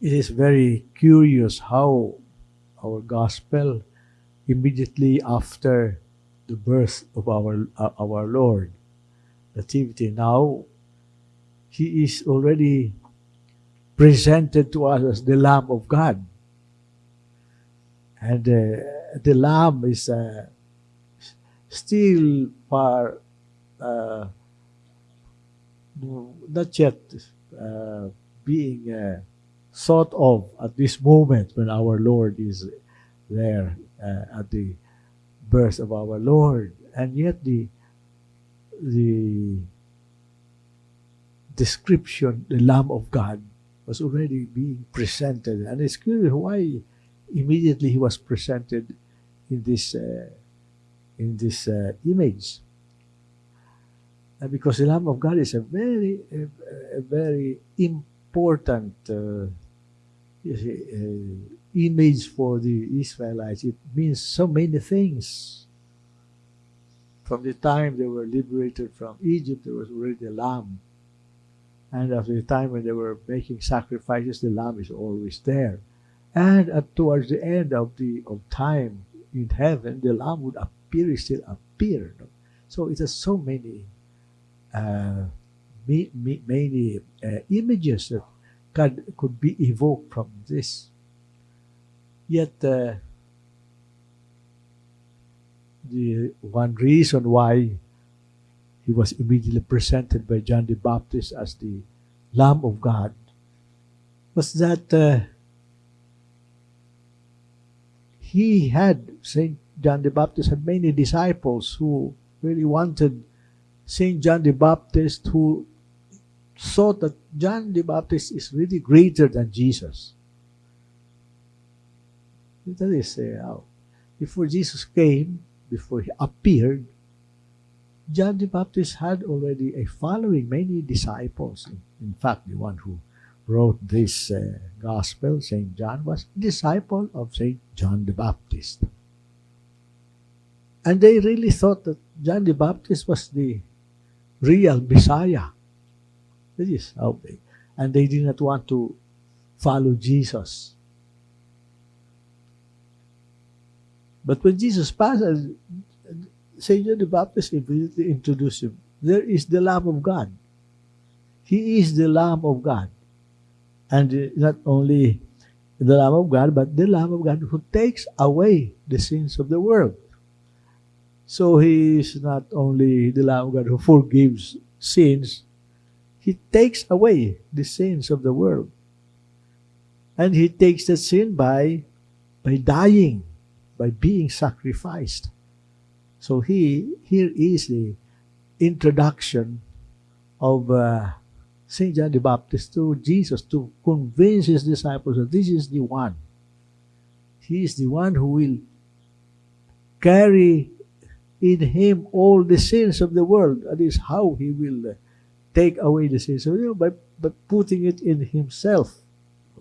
it is very curious how our gospel immediately after the birth of our uh, our Lord nativity. Now he is already presented to us as the lamb of God. And uh, the lamb is uh, still far uh, not yet uh, being uh, thought of at this moment when our Lord is there uh, at the birth of our Lord. And yet the the description, the Lamb of God, was already being presented. And it's curious why immediately he was presented in this uh, in this uh, image. Because the Lamb of God is a very a, a very important uh, uh, image for the Israelites. It means so many things. From the time they were liberated from Egypt, there was already a lamb. And after the time when they were making sacrifices, the lamb is always there. And at, towards the end of the of time in heaven, the lamb would appear, still appear. So it has so many, uh, many uh, images that could, could be evoked from this. Yet, uh, the one reason why he was immediately presented by John the Baptist as the Lamb of God was that uh, he had, St. John the Baptist had many disciples who really wanted St. John the Baptist who thought that John the Baptist is really greater than Jesus. That is, uh, before Jesus came, before he appeared, John the Baptist had already a following, many disciples. In, in fact, the one who wrote this uh, gospel, St. John, was a disciple of St. John the Baptist. And they really thought that John the Baptist was the real Messiah. That is and they did not want to follow Jesus. But when Jesus passed, uh, St. John the Baptist immediately introduced him. There is the Lamb of God. He is the Lamb of God. And uh, not only the Lamb of God, but the Lamb of God who takes away the sins of the world. So he is not only the Lamb of God who forgives sins, he takes away the sins of the world. And he takes the sin by, by dying, by being sacrificed. So he here is the introduction of uh, St. John the Baptist to Jesus to convince his disciples that this is the one. He is the one who will carry in him all the sins of the world. That is how he will uh, take away the sins of the world by, by putting it in himself.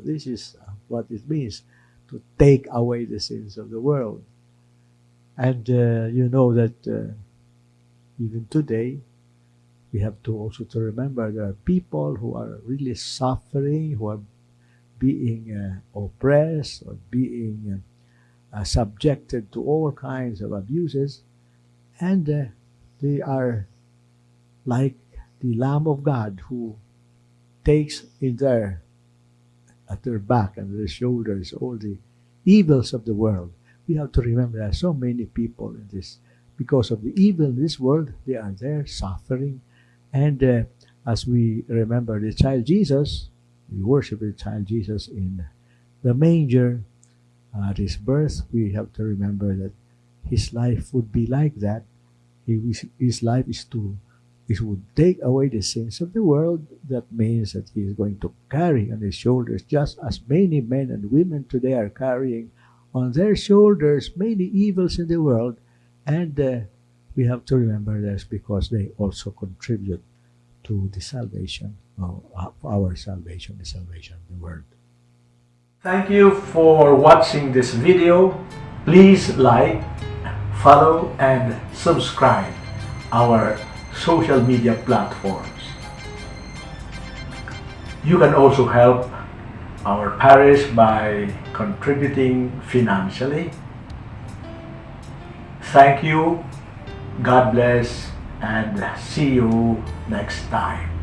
This is what it means to take away the sins of the world. And uh, you know that uh, even today, we have to also to remember there are people who are really suffering, who are being uh, oppressed or being uh, subjected to all kinds of abuses, and uh, they are like the Lamb of God who takes in their at their back and their shoulders all the evils of the world. We have to remember there are so many people in this because of the evil in this world. They are there suffering, and uh, as we remember the child Jesus, we worship the child Jesus in the manger at his birth. We have to remember that his life would be like that. His life is to it would take away the sins of the world. That means that he is going to carry on his shoulders, just as many men and women today are carrying on their shoulders many evils in the world. And uh, we have to remember this because they also contribute to the salvation of our salvation, the salvation of the world. Thank you for watching this video. Please like, follow, and subscribe our social media platforms. You can also help our parish by contributing financially. Thank you. God bless and see you next time.